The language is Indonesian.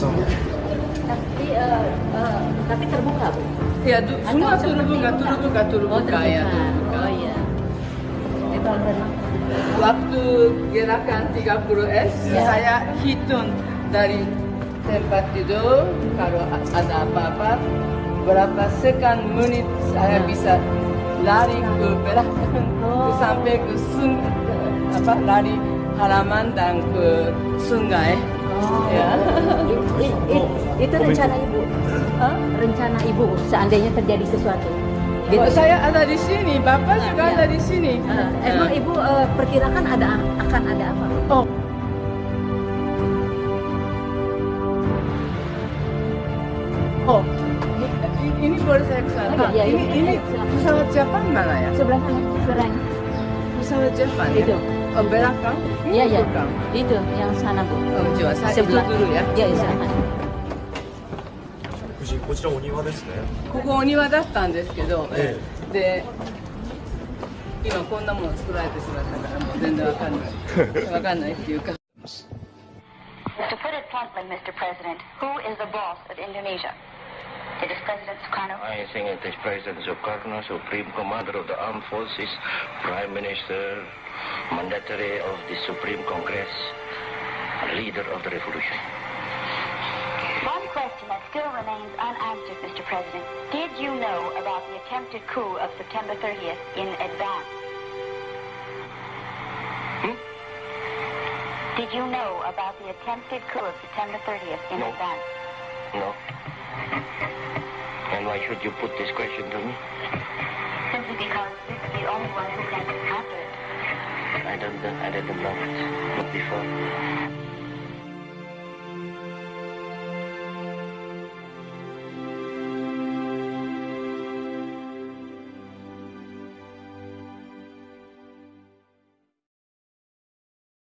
sama. Tapi eh, eh, tapi terbuka bu. Ya, du- Atau semua seperti terbuka, ini? terbuka, terbuka, Oh terbuka. ya, terbuka. Oh iya. Itu. Waktu gerakan 30S, Ya. saya hitung dari tempat tidur, kalau ada apa-apa, berapa second menit saya Ya. bisa lari ke belakang, Oh. sampai ke sun, apa, lari halaman dan ke sungai. Oh. Ya. I- i- i- itu rencana ibu. Hah? Rencana ibu seandainya terjadi sesuatu. Gitu. Oh, saya ada di sini, Bapak juga Ya. ada di sini. Eh, emang ibu eh, perkirakan ada akan ada apa? Oh. Oh, ini, ini boleh saya ke sana? Oh, iya, iya, ini, iya, ini pesawat Jepang mana ya? Sebelah sana, seberang. Pesawat Jepang ya? Itu. Oh, belakang? Iya iya. Itu yang sana bu. Oh, coba saya Sebelah dulu ya. Iya. 夫人、こちらお庭ですね。ここお庭だったんですけど、えで、今こんなもの作られてしまったからもう全然わかんない。わかんないっていうか。To put it bluntly, Mr. President, who is the boss of Indonesia? It is President Sukarno. I think it is President Sukarno, Supreme Commander of the Armed Forces, Prime Minister, Mandatory of the Supreme Congress, leader of the revolution. One question that still remains unanswered, Mr. President. Did you know about the attempted coup of September 30th in advance? Hmm? Did you know about the attempted coup of September 30th in No. advance? No? Why should you put this question to me? Simply because this is the only one who can answer it. I don't, I didn't know it. Not before.